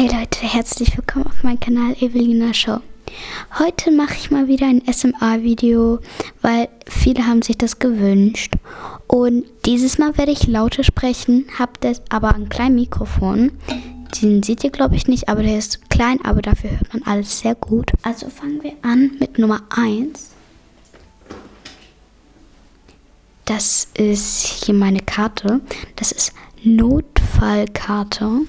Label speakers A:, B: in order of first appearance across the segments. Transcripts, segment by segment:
A: Hey Leute, herzlich willkommen auf meinem Kanal Evelina Show. Heute mache ich mal wieder ein SMA-Video, weil viele haben sich das gewünscht. Und dieses Mal werde ich lauter sprechen, habe aber ein kleines Mikrofon. Den seht ihr glaube ich nicht, aber der ist klein, aber dafür hört man alles sehr gut. Also fangen wir an mit Nummer 1. Das ist hier meine Karte. Das ist Notfallkarte.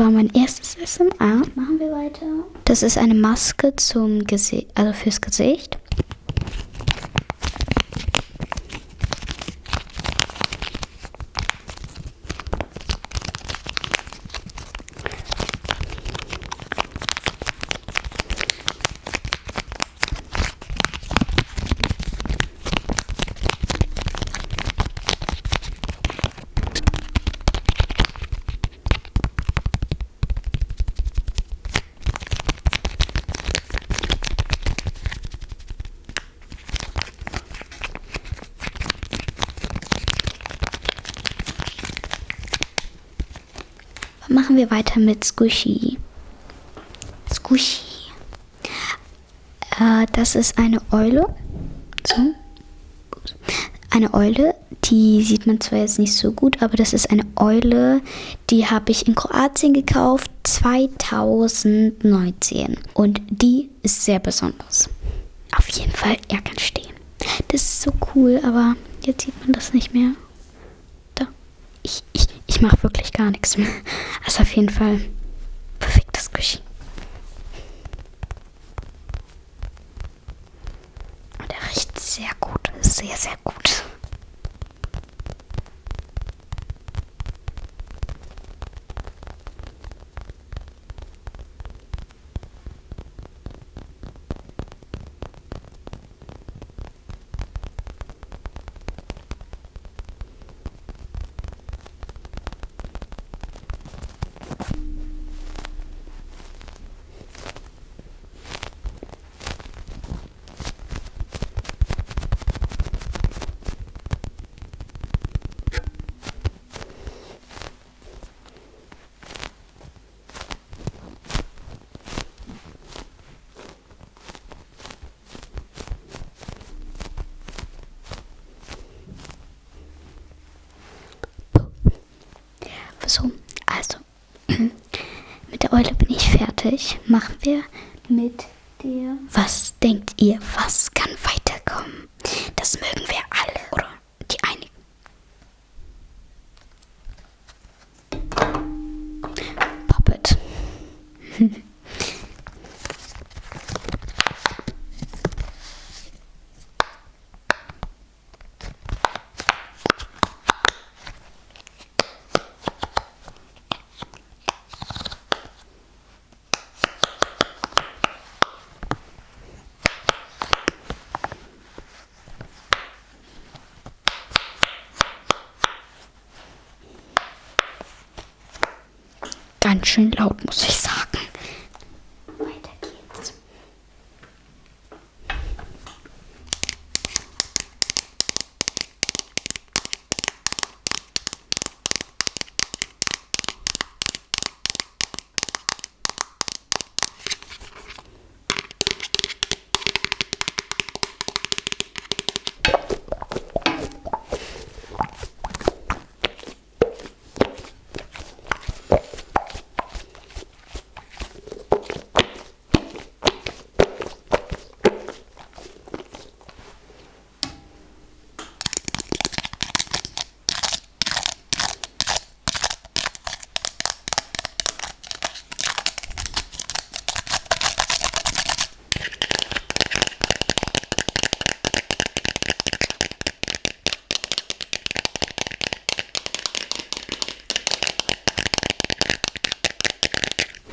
A: War mein erstes SMA. Machen wir weiter. Das ist eine Maske zum Gesicht, also fürs Gesicht. Machen wir weiter mit Squishy. Squishy. Äh, das ist eine Eule. So. Eine Eule, die sieht man zwar jetzt nicht so gut, aber das ist eine Eule, die habe ich in Kroatien gekauft 2019. Und die ist sehr besonders. Auf jeden Fall, er kann stehen. Das ist so cool, aber jetzt sieht man das nicht mehr. Da. Ich, ich, ich mache wirklich gar nichts mehr. Also auf jeden Fall perfektes Küche. Und er riecht sehr gut. Sehr, sehr gut. So, also, mit der Eule bin ich fertig. Machen wir mit der... Was denkt ihr, was kann weiterkommen? Das mögen wir alle, oder die einigen. Puppet. Ganz schön laut, muss ich sagen.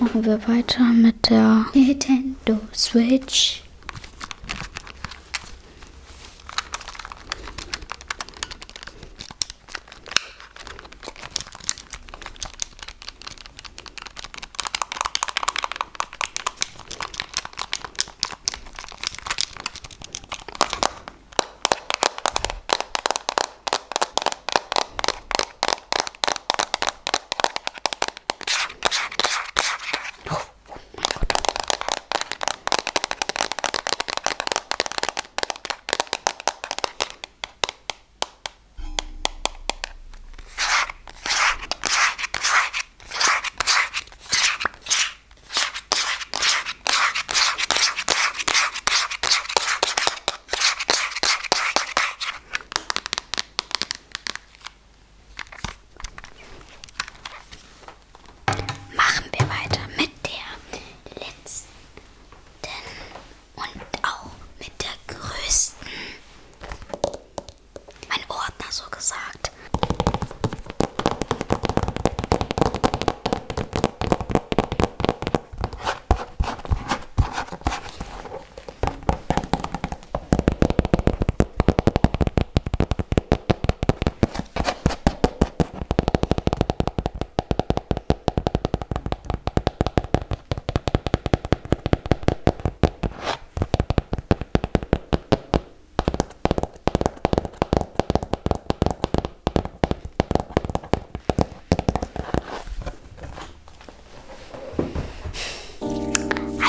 A: Machen wir weiter mit der Nintendo Switch.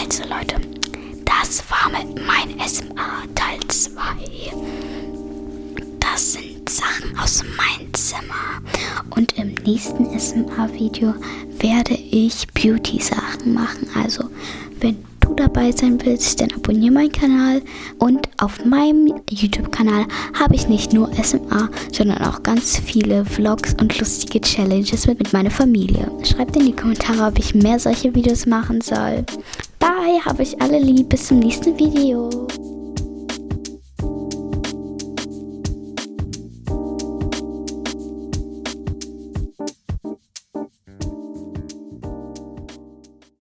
A: Also Leute, das war mit mein SMA Teil 2. Das sind Sachen aus meinem Zimmer. Und im nächsten SMA-Video werde ich Beauty-Sachen machen. Also, wenn du dabei sein willst, dann abonniere meinen Kanal. Und auf meinem YouTube-Kanal habe ich nicht nur SMA, sondern auch ganz viele Vlogs und lustige Challenges mit meiner Familie. Schreibt in die Kommentare, ob ich mehr solche Videos machen soll. Bye, habe ich alle lieb. Bis zum nächsten Video.